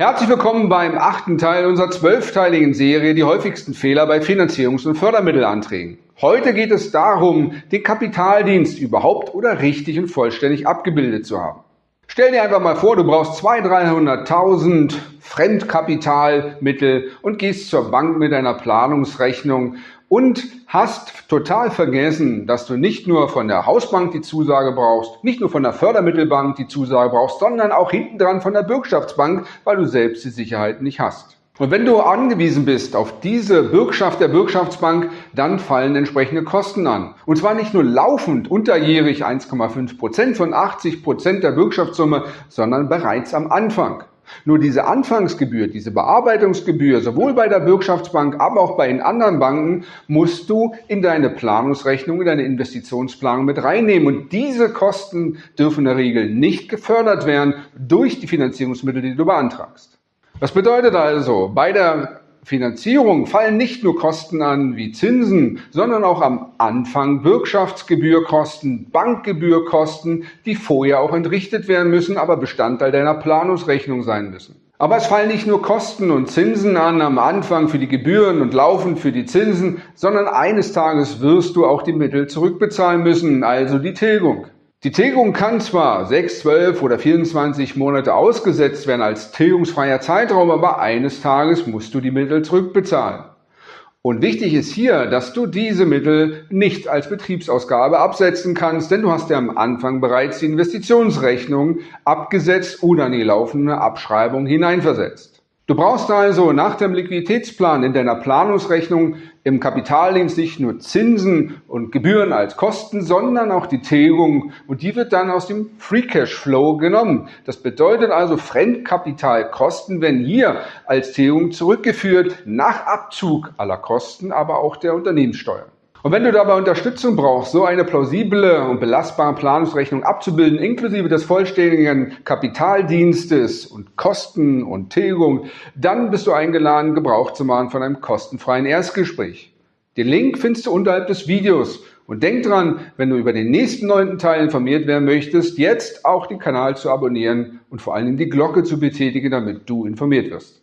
Herzlich willkommen beim achten Teil unserer zwölfteiligen Serie Die häufigsten Fehler bei Finanzierungs- und Fördermittelanträgen. Heute geht es darum, den Kapitaldienst überhaupt oder richtig und vollständig abgebildet zu haben. Stell dir einfach mal vor, du brauchst 200.000, 300.000 Fremdkapitalmittel und gehst zur Bank mit einer Planungsrechnung und hast total vergessen, dass du nicht nur von der Hausbank die Zusage brauchst, nicht nur von der Fördermittelbank die Zusage brauchst, sondern auch hinten dran von der Bürgschaftsbank, weil du selbst die Sicherheit nicht hast. Und wenn du angewiesen bist auf diese Bürgschaft der Bürgschaftsbank, dann fallen entsprechende Kosten an. Und zwar nicht nur laufend unterjährig 1,5 Prozent von 80 Prozent der Bürgschaftssumme, sondern bereits am Anfang. Nur diese Anfangsgebühr, diese Bearbeitungsgebühr, sowohl bei der Bürgschaftsbank, aber auch bei den anderen Banken, musst du in deine Planungsrechnung, in deine Investitionsplanung mit reinnehmen. Und diese Kosten dürfen in der Regel nicht gefördert werden durch die Finanzierungsmittel, die du beantragst. Das bedeutet also, bei der Finanzierung fallen nicht nur Kosten an wie Zinsen, sondern auch am Anfang Bürgschaftsgebührkosten, Bankgebührkosten, die vorher auch entrichtet werden müssen, aber Bestandteil deiner Planungsrechnung sein müssen. Aber es fallen nicht nur Kosten und Zinsen an am Anfang für die Gebühren und laufend für die Zinsen, sondern eines Tages wirst du auch die Mittel zurückbezahlen müssen, also die Tilgung. Die Tilgung kann zwar 6, 12 oder 24 Monate ausgesetzt werden als tilgungsfreier Zeitraum, aber eines Tages musst du die Mittel zurückbezahlen. Und wichtig ist hier, dass du diese Mittel nicht als Betriebsausgabe absetzen kannst, denn du hast ja am Anfang bereits die Investitionsrechnung abgesetzt oder in die laufende Abschreibung hineinversetzt. Du brauchst also nach dem Liquiditätsplan in deiner Planungsrechnung im Kapitaldienst nicht nur Zinsen und Gebühren als Kosten, sondern auch die Tilgung und die wird dann aus dem Free Cash Flow genommen. Das bedeutet also Fremdkapitalkosten werden hier als Tilgung zurückgeführt nach Abzug aller Kosten, aber auch der Unternehmenssteuer. Und wenn du dabei Unterstützung brauchst, so eine plausible und belastbare Planungsrechnung abzubilden, inklusive des vollständigen Kapitaldienstes und Kosten und Tilgung, dann bist du eingeladen, Gebrauch zu machen von einem kostenfreien Erstgespräch. Den Link findest du unterhalb des Videos. Und denk dran, wenn du über den nächsten neunten Teil informiert werden möchtest, jetzt auch den Kanal zu abonnieren und vor allem die Glocke zu betätigen, damit du informiert wirst.